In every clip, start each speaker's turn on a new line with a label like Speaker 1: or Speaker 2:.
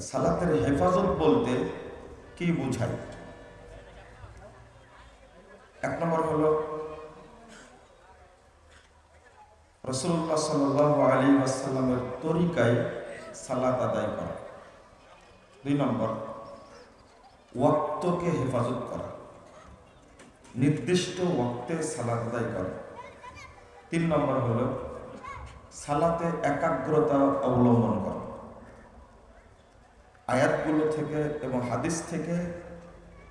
Speaker 1: সালাতের হেফাজত বলতে কি বোঝায় এক নম্বর হল রসুল্লাহ সাল তরিকায় সালাত আদায় করা। দুই নম্বর, ওয়াক্তকে হেফাজত করা। নির্দিষ্ট ওয়াক্তে সালাত আদায় করা। তিন নম্বর হলো, সালাতে একাগ্রতা অবলম্বন করা। আয়াতগুলো থেকে এবং হাদিস থেকে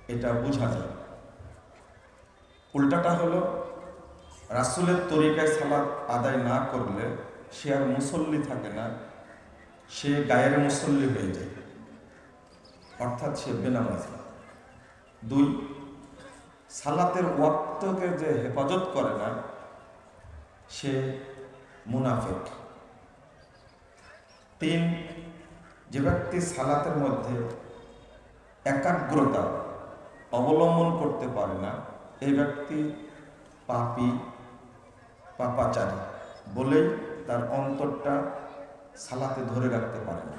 Speaker 1: এটা বোঝা যায়। উল্টাটা হলো, রাসুলের তরিকায় সালাত আদায় না করলে সে আর মুসল্লি থাকে না, সে গায়ের মুসল্লি হয়ে যায়। অর্থাৎ সে বেনামাজি। দুই, সালাতের ওয়াক্তকে যে হেফাজত করে না, সে মুনাফেক। তিন যে ব্যক্তি সালাতের মধ্যে একাগ্রতা অবলম্বন করতে পারে না, এই ব্যক্তি পাপি, পাপাচারী বলেই তার অন্তরটা সালাতে ধরে রাখতে পারে না।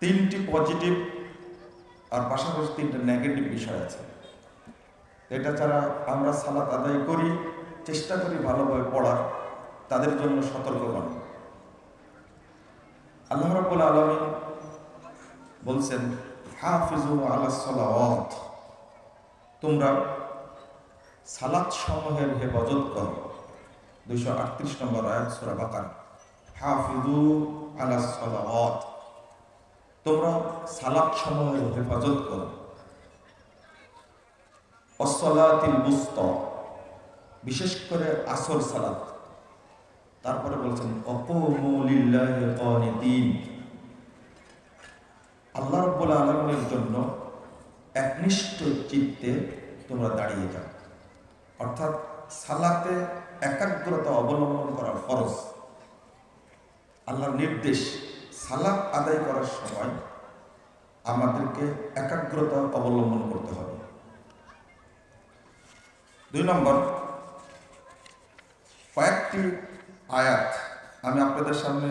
Speaker 1: তিনটি পজিটিভ আর পাশাপাশি তিনটা নেগেটিভ বিষয় আছে। এটা ছাড়া আমরা সালাত আদায় করি, চেষ্টা করি ভালোভাবে পড়ার, তাদের জন্য সতর্ক করা। আল্লাহ রাবুল আলমী বলছেন হাফিজু আল্লাহ সালাওয়াত। তোমরা সালাত সমূহের হেফাজত করো। দুইশো আটত্রিশ নম্বর আয়াত, সুরা বাকার। হাফিজু আল্লাহ সালাওয়াত। তোমরা সালাত সমূহের হেফাজত করো। অসলাতিল বুস্ত। বিশেষ করে আসর সালাত। তারপরে বলছেন আল্লাহ রব্বুল আলমের জন্য একনিষ্ঠ চিত্তে তোমরা দাঁড়িয়ে যাও। অর্থাৎ সালাতে একাগ্রতা অবলম্বন করা ফরজ। আল্লাহর নির্দেশ সালাত আদায় করার সময় আমাদেরকে একাগ্রতা অবলম্বন করতে হবে। দুই নম্বর, কয়েকটি আয়াত আমি আপনাদের সামনে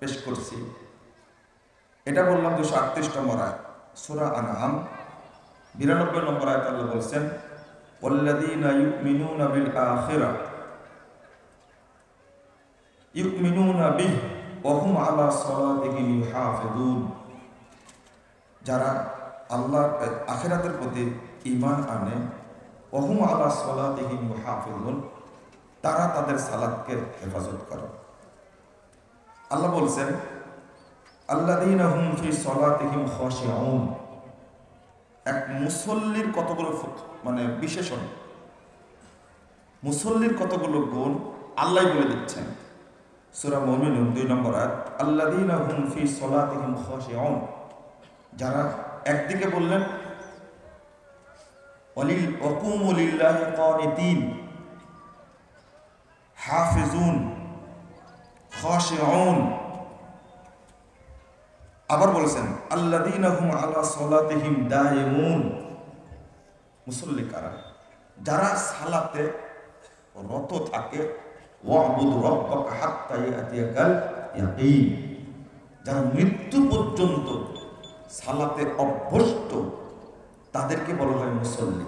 Speaker 1: পেশ করছি এটা বললাম দুশো আটত্রিশ নম্বর আয়াত সুরা আনাম বিরানব্বই নম্বর আয়াত আল্লাহ বলছেন والذين يؤمنون بالآخرة يؤمنون به وهم على صلاتهم يحافظون যারা আল্লাহ আখেরাতের প্রতি ঈমান আনে ওহুম আলা সলাতিহিম ইউহাফিজুন তারা তাদের সালাদকে হেফাজত করে। আল্লাহ বলছেন এক মুসল্লির কতগুলো মানে বিশেষণ। মুসল্লির কতগুলো গুণ আল্লাহ বলে দিচ্ছেন। সূরা মুমিনুন দুই নম্বর আয়াত খাশিউন। যারা একদিকে বললেন অলিল অকুমুলিল্লাহ কানিতিন। হাফিজুন, খাশিউন। আবার বলেছেন, আল্লাযীনা হুম আলা সালাতিহিম দায়িমুন মুসল্লি কারা? যারা সালাতে রত থাকে, ওয়াবুদ রব্বাকা হাত্তা ইয়াতিয়াকাল ইয়াকিন। যারা মৃত্যু পর্যন্ত সালাতে অভ্যস্ত, তাদেরকে বলা হয় মুসল্লি।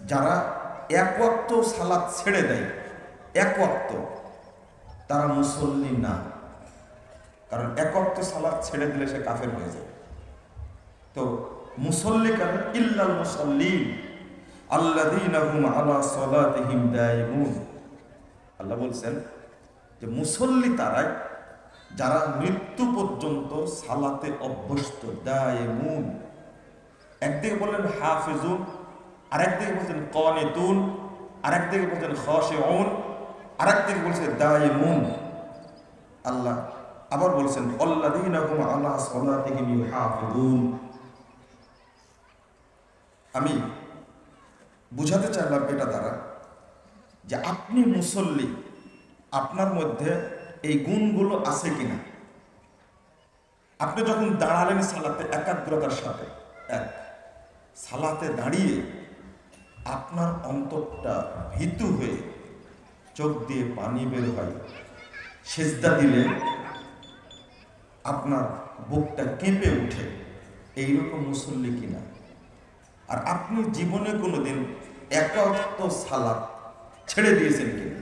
Speaker 1: যারা এক সালাত ছেড়ে দেয় এক ওয়াক্ত তারা মুসল্লি না। কারণ একত্ব সালাদ ছেড়ে দিলে সে কাফের হয়ে যায়। তো মুসল্লি কারণ ইল্লাল মুসল্লিন। আল্লাযীনা হুম আলা সালাতিহিম দায়িমুন। আল্লাহ বলছেন যে মুসল্লি তারাই যারা মৃত্যু পর্যন্ত সালাতে অভ্যস্ত, দায়মুন। একদিকে বললেন হাফিজুন, আরেকদিকে বলছেন কনেতুন, আরেকদিকে বলছেন খশেউন আরেকদিকে বলছেন দায়মুন আল্লাহ আবার বলছেন আল্লাহ আমি বুঝাতে চাইলাম এটা দ্বারা যে আপনি মুসল্লি, আপনার মধ্যে এই গুণগুলো আছে কিনা? আপনি যখন দাঁড়ালেন সালাতে, একাগ্রতার সাথে, এক, সালাতে দাঁড়িয়ে আপনার অন্তরটা ভীতু হয়ে চোখ দিয়ে পানি বের হয়। সেজদা দিলে আপনার বুকটা কেঁপে উঠে এইরকম মুসল্লি কিনা? আর আপনি জীবনে কোনোদিন একাত্ম সালাদ ছেড়ে দিয়েছেন কিনা?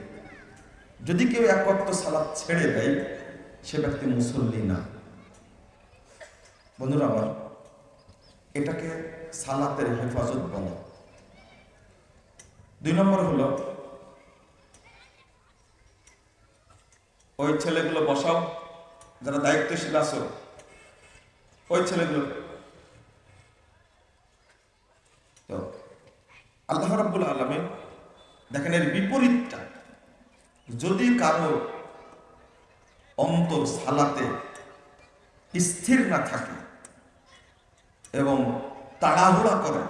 Speaker 1: যদি কেউ একাত্ম সালাদ ছেড়ে দেয়, সে ব্যক্তি মুসল্লি না। বন্ধুরা আমার, এটাকে সালাতের হেফাজত বলে। দুই নম্বর হলো ওই ছেলেগুলো বসাও, যারা দায়িত্বশীল আছো। ওই ছেলেগুলো। তো, আল্লাহ রাব্বুল আলমে দেখেন এর বিপরীতটা। যদি কারও অন্তর সালাতে স্থির না থাকে এবং তাড়াহুড়া করে,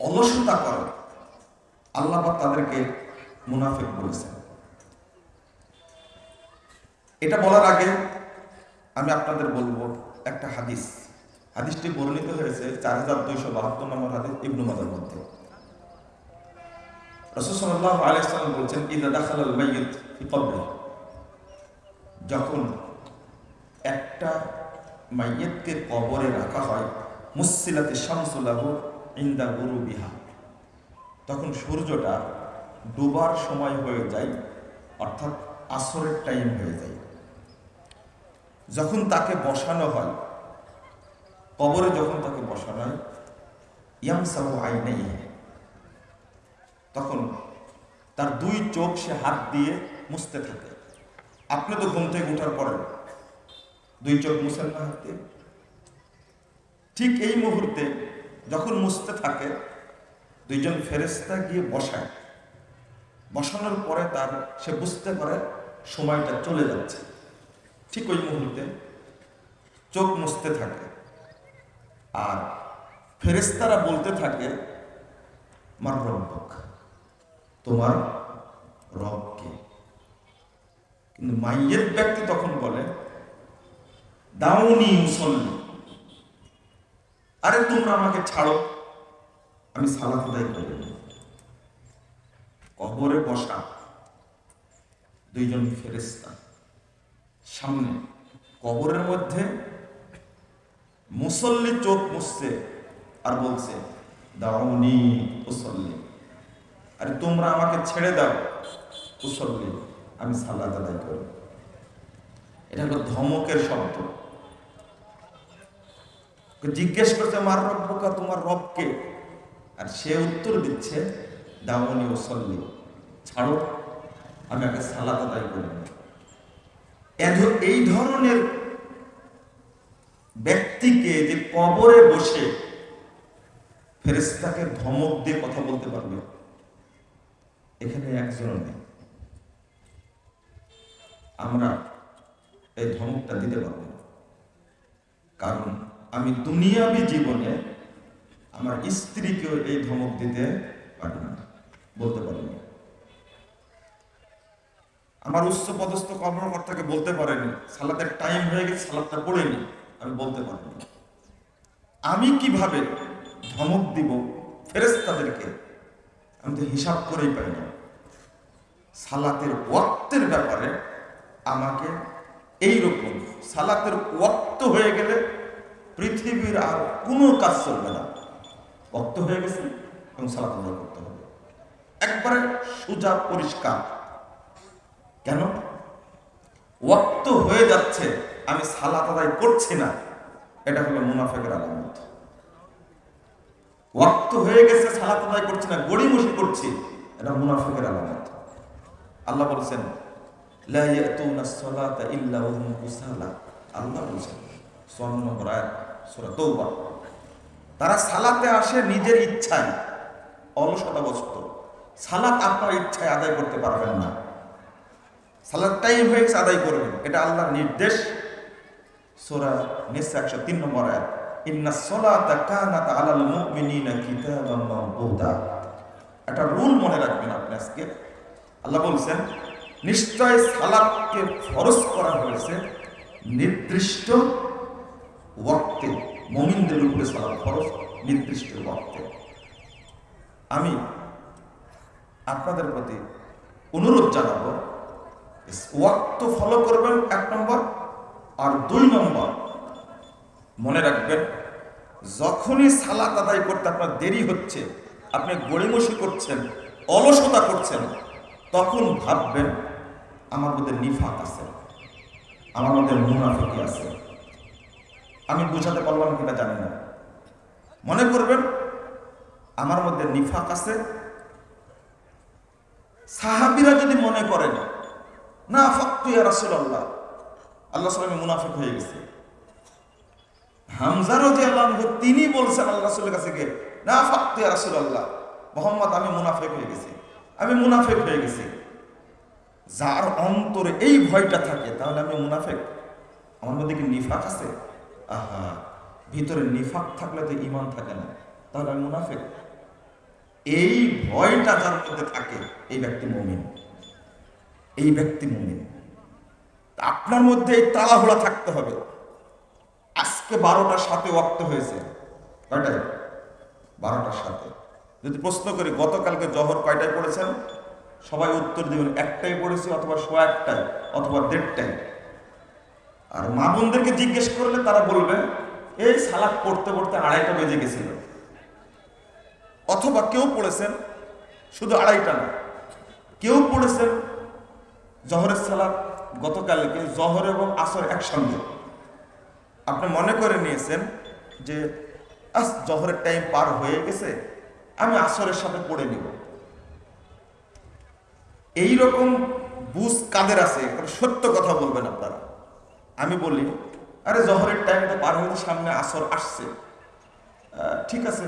Speaker 1: অলসতা করে, আল্লাহ তাদেরকে মুনাফিক বলেছেন। এটা বলার আগে আমি আপনাদের বলব একটা হাদিস। হাদিসটি বর্ণিত হয়েছে চার হাজার দুইশো বাহাত্তর নম্বর হাদিস ইবনু মাদার মধ্যে। রসুল সাল্লাহ আলাইসাল্লাম বলছেন ইদা দাখাল আল মাইয়িত যখন একটা মাইয়তকে কবরে রাখা হয় মুসিলাতে শামসুল্লাহ ইন্দা গুরু বিহা তখন সূর্যটা ডুবার সময় হয়ে যায়, অর্থাৎ আসরের টাইম হয়ে যায়। যখন তাকে বসানো হয়, কবরে যখন তাকে বসানো হয়, ইয়ামসাহু আইনেই তখন তার দুই চোখ সে হাত দিয়ে মুছতে থাকে। আপনি তো ঘুম থেকে উঠার পরে দুই চোখ মুছেন না হাত দিয়ে। ঠিক এই মুহূর্তে যখন মুছতে থাকে, দুইজন ফেরেস্তা গিয়ে বসায়। বসানোর পরে তার, সে বুঝতে পারে সময়টা চলে যাচ্ছে। ঠিক ওই মুহূর্তে চোখ মুছতে থাকে। আর ফেরেস্তারা বলতে থাকে মার রব্বক তোমার রবকে কিন্তু মাইয়ের ব্যক্তি তখন বলে, দাউনি মুসল্লি, আরে তোমরা আমাকে ছাড়ো, আমি সালাত আদায় করি কবরে বসা দুইজন ফেরেস্তা সামনে, কবরের মধ্যে মুসল্লি চোখ মুছছে আর বলছে দাউনি মুসল্লি। আরে তোমরা আমাকে ছেড়ে দাও মুসল্লি, আমি সালাদ আদায় করি এটা হলো ধমকের শব্দ। জিজ্ঞেস করছে, মার রব্বকা তোমার রবকে আর সে উত্তর দিচ্ছে দামনি মুসল্লি, ছাড়ো, আমি আগে সালাদ আদায় করি এই ধরনের ব্যক্তিকে যে কবরে বসে ফেরেস্তাকে ধমক দিয়ে কথা বলতে পারবে, এখানে একজন নেই। আমরা এই ধমকটা দিতে পারব কারণ আমি দুনিয়াবি জীবনে আমার স্ত্রীকেও এই ধমক দিতে পারি না, বলতে পারি না। আমার উচ্চ পদস্থ কর্মকর্তাকে বলতে পারেনি সালাদের টাইম হয়ে গেছে সালাদটা পড়েনি আমি বলতে পারব না। আমি কীভাবে ধমক দিব ফেরেস্তাদেরকে আমি তো হিসাব করেই পাই না। সালাতের ওয়াক্তের ব্যাপারে আমাকে এই রকম সালাতের ওয়াক্ত হয়ে গেলে পৃথিবীর আর কোনো কাজ চলবে না। ওয়াক্ত হয়ে গেছে এবং সালাত করতে হবে। একবারে সোজা, পরিষ্কার। কেন? ওয়াক্ত হয়ে যাচ্ছে, আমি সালাত আদায় করছি না। এটা হলো মুনাফেকের আলামত। ওয়াক্ত হয়ে গেছে, সালাত আদায় করছি না, গড়িমসি করছি, এটা মুনাফেকের আলামত। আল্লাহ বলছেন তারা সালাতে আসে নিজের ইচ্ছায় অলসতাবস্ত সালাত আপনার ইচ্ছায় আদায় করতে পারবেন না। সালাদ টাইম হয়ে গেছে, আদায় করবেন। এটা আল্লাহর নির্দেশ। সোরা নিসা একশো তিন নম্বর আয়াত। ইন্না সলাতা কানাত আলাল মুমিনিনা কিতাবাম মাওকুতা একটা রুল মনে রাখবেন আপনি আজকে। আল্লাহ বলছেন, নিশ্চয় সালাদকে ফরজ করা হয়েছে নির্দিষ্ট ওয়াক্তে। মমিনদের উপরে সালাদ ফরজ, নির্দিষ্ট ওয়াক্তে। আমি আপনাদের প্রতি অনুরোধ জানাব ওয়াক্ত ফলো করবেন এক নম্বর আর দুই নম্বর। মনে রাখবেন, যখনই সালাত আদায় করতে আপনার দেরি হচ্ছে, আপনি গড়িমসি করছেন, অলসতা করছেন, তখন ভাববেন, আমার মধ্যে নিফাক আছে, আমার মধ্যে মুনাফিকি আছে। আমি বুঝাতে পারলাম কিনা জানি না। মনে করবেন, আমার মধ্যে নিফাক আছে। সাহাবিরা যদি মনে করেন না ফাক্তু ইয়া রাসূলুল্লাহ। আল্লাহ সাল্লামে মুনাফিক হয়ে গেছে। হামজা তিনি বলছেন আল্লাহ কাছে গিয়ে, না ফাক্তু ইয়া রাসূলুল্লাহ, মোহাম্মদ, আমি মুনাফিক হয়ে গেছি। আমি মুনাফিক হয়ে গেছি। যার অন্তরে এই ভয়টা থাকে, তাহলে আমি মুনাফেক। আমার মধ্যে কি নিফাক আছে? আহা, ভিতরে নিফাক থাকলে তো ইমান থাকে না। তাহলে আমি মুনাফেক। এই ভয়টা যার মধ্যে থাকে, এই ব্যক্তি মুমিন। এই ব্যক্তি মুমিন। আপনার মধ্যে এই তাড়াহুড়া থাকতে হবে। আজকে বারোটার সাথে ওয়াক্ত হয়েছে। কয়টায়? বারোটার সাথে। যদি প্রশ্ন করি, গতকালকে জহর কয়টায় পড়েছেন? সবাই উত্তর দিবেন একটাই পড়েছি অথবা সোয়া একটাই অথবা দেড়টাই আর মা বোনদেরকে জিজ্ঞেস করলে তারা বলবে, এই সালাদ পড়তে পড়তে আড়াইটা বেজে গেছিল। অথবা কেউ পড়েছেন, শুধু আড়াইটা না, কেউ পড়েছেন জহরের সালাদ গতকালকে জহর এবং আসর একসঙ্গে। আপনি মনে করে নিয়েছেন যে, আস, জহরের টাইম পার হয়ে গেছে, আমি আসরের সাথে পড়ে নিব। এই রকম বুঝ কাদের আছে? সত্য কথা বলবেন আপনারা। আমি বলি, আরে, জহরের টাইম তো পার হয়ে সামনে আসর আসছে। ঠিক আছে,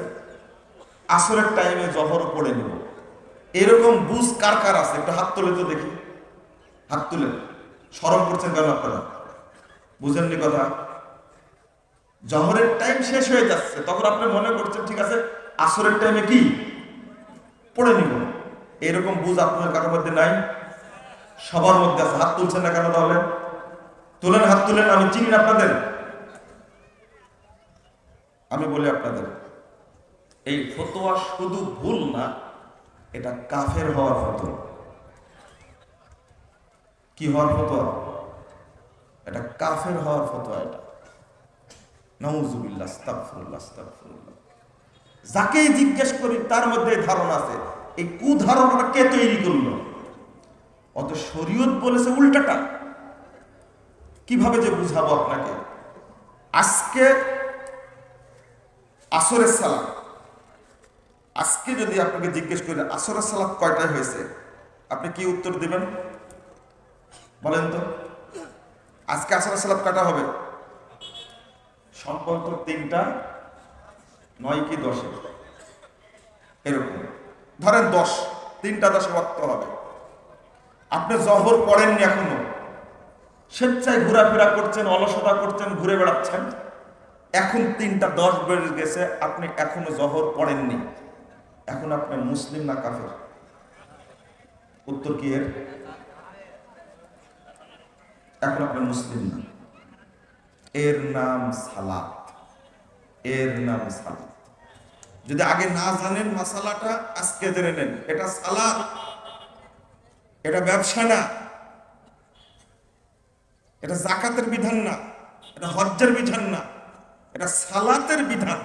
Speaker 1: আসরের টাইমে জহর পড়ে নিব। এরকম বুঝ কার কার আছে? একটু হাত তুলে তো দেখি। হাত তুলে, সরম করছেন কেন আপনারা? বুঝেননি কথা? জহরের টাইম শেষ হয়ে যাচ্ছে, তখন আপনি মনে করছেন, ঠিক আছে, আসরের টাইমে কি? পড়ে নিব। এরকম বুঝ আপনার কারোর মধ্যে নাই? সবার মধ্যে আছে। হাত তুলছেন না কেন তাহলে? তুলেন, হাত তুলেন, আমি চিনি না আপনাদের। আমি বলি আপনাদের, এই ফতোয়া শুধু ভুল না, এটা কাফের হওয়ার ফতোয়া। কি হওয়ার ফতোয়া? এটা কাফের হওয়ার ফতোয়া এটা। নাউজুবিল্লাহ, আস্তাগফিরুল্লাহ আস্তাগফিরুল্লাহ। যাকেই জিজ্ঞেস করি, তার মধ্যে ধারণা আছে। এই কুধারণাটা কে তৈরি করল? অত শরীয়ত বলেছে উল্টাটা। কীভাবে যে বুঝাবো আপনাকে? আজকে আসরের সালাম আজকে যদি আপনাকে জিজ্ঞেস করি, আসরের সালাম কয়টায় হয়েছে? আপনি কি উত্তর দিবেন? বলেন তো, আজকে আসরের সালাম কয়টা হবে? সম্ভবত তিনটা, নয় কি দশে? এরকম। ধরেন দশ, তিনটা দশে ওয়াক্ত হবে। আপনি জহর পড়েননি এখনও। স্বেচ্ছায় ঘোরাফেরা করছেন, অলসতা করছেন, ঘুরে বেড়াচ্ছেন। এখন তিনটা দশ বেড়ে গেছে, আপনি এখনও জহর পড়েননি। এখন আপনি মুসলিম না কাফের? উত্তর কি এর? আপনি মুসলিম না। এর নাম সালাত এর নাম সালাত যদি আগে না জানেন মাসালাটা আজকে জেনে নেন। এটা সালাত এটা ব্যবসা না। এটা জাকাতের বিধান না। এটা হজ্জের বিধান না। এটা সালাতের বিধান।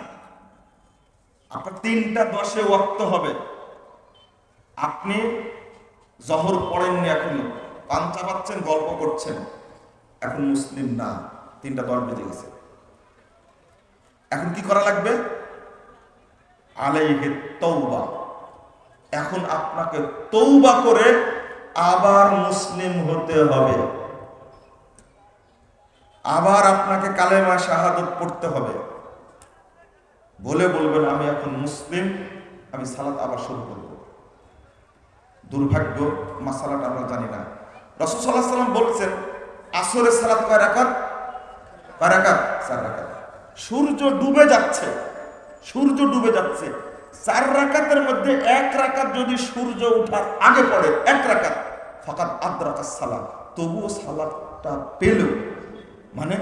Speaker 1: আপনার তিনটা দশে ওয়াক্ত হবে। আপনি জহর পড়েননি এখনও। পাঞ্চা পাচ্ছেন গল্প করছেন। এখন মুসলিম না, তিনটা দশ বেজে গেছে। এখন কি করা লাগবে? আলাইহে তৌবা এখন আপনাকে তৌবা করে আবার মুসলিম হতে হবে। আবার আপনাকে কালেমা শাহাদত পড়তে হবে। বলে বলবেন, আমি এখন মুসলিম, আমি সালাত আবার শুরু করব। দুর্ভাগ্য, মাসালাটা আমরা জানি না। রসুল সাল্লাহ সাল্লাম বলছেন আসরে সালাত কয় রাকাত? কয় রাকাত? চার রাকাত। সূর্য ডুবে যাচ্ছে। সূর্য ডুবে যাচ্ছে। চার রাকাতের মধ্যে এক রাকাত যদি সূর্য উঠার আগে পড়ে, এক রাকাত ফাকাত আদ রাকাত সালাত তবুও সালাতটা পেল। মানে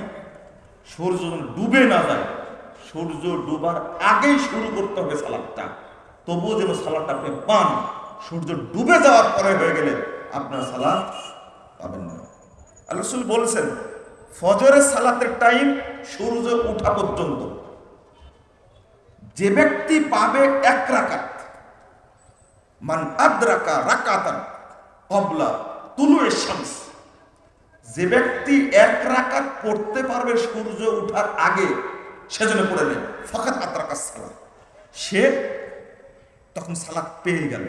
Speaker 1: সূর্য ডুবে না যায়। সূর্য ডুবার আগেই শুরু করতে হবে সালাদটা। তবুও যেন সালাদটা আপনি পান। সূর্য ডুবে যাওয়ার পরে হয়ে গেলে আপনার সালাদ পাবেন না। রসুল বলছেন, ফজরের সালাতের টাইম সূর্য ওঠা পর্যন্ত। যে ব্যক্তি পাবে এক রাকাত, মান আদ্রাকা রাকাতান কবলা তুলুয়ে শামস, যে ব্যক্তি এক রাকাত পড়তে পারবে সূর্য উঠার আগে, সেজন্য পড়ে নেই ফাকাত আদ্রাকা সালাত সে তখন সালাত পেয়ে গেল।